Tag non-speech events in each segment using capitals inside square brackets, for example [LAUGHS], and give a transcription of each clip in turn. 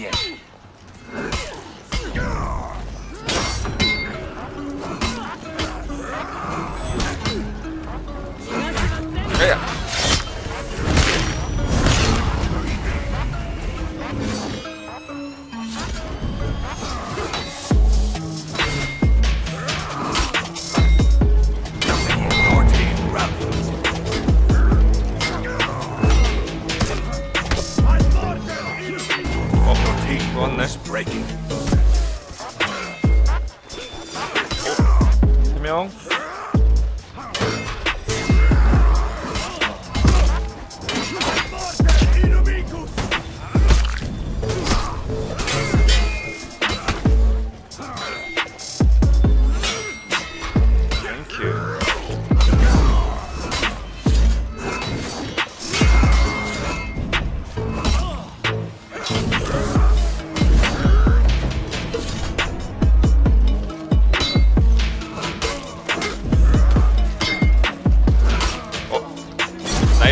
Yeah. 명.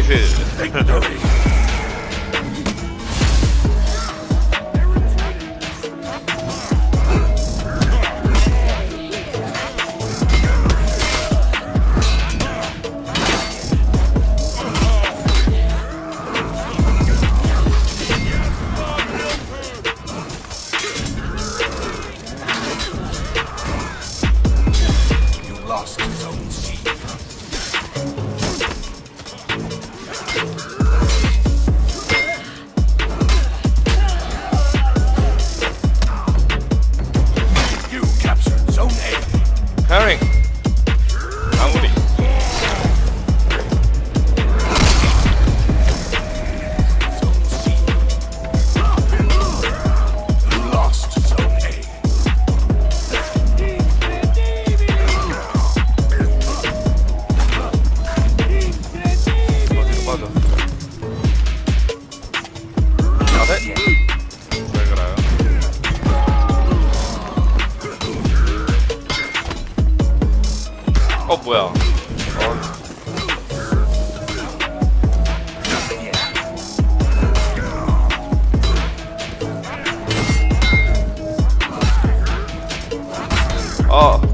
United. 어 뭐야 어. 어.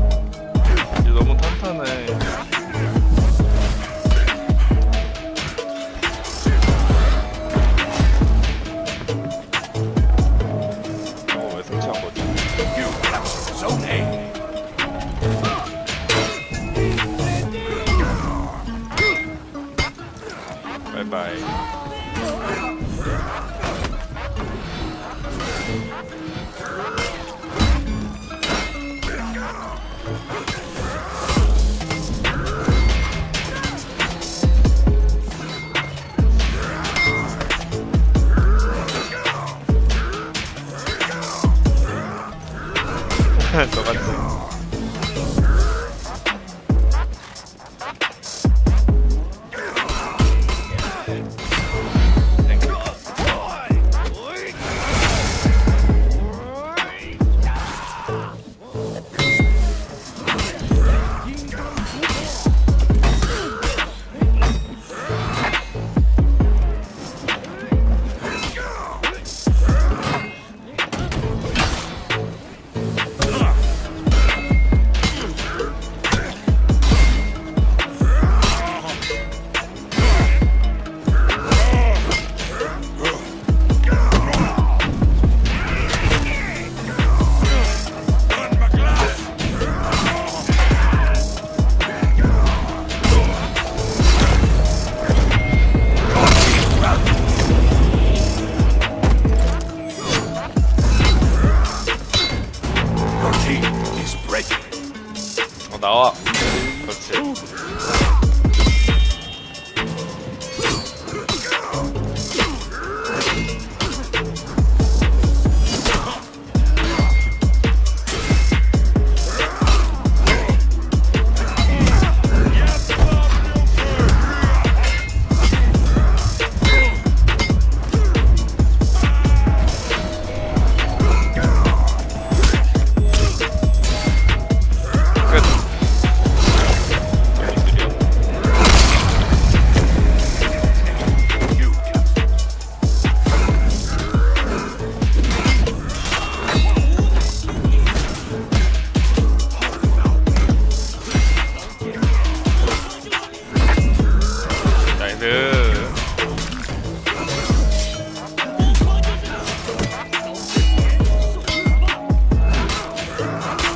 Right. Right. 着啊。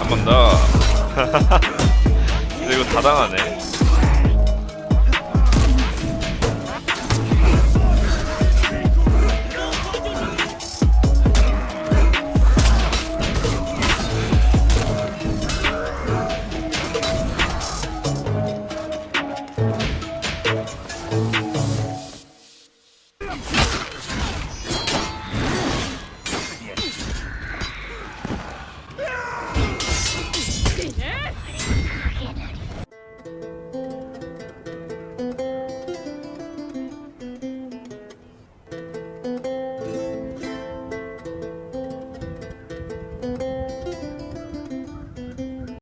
한 번 더. [LAUGHS] 이거 다 당하네.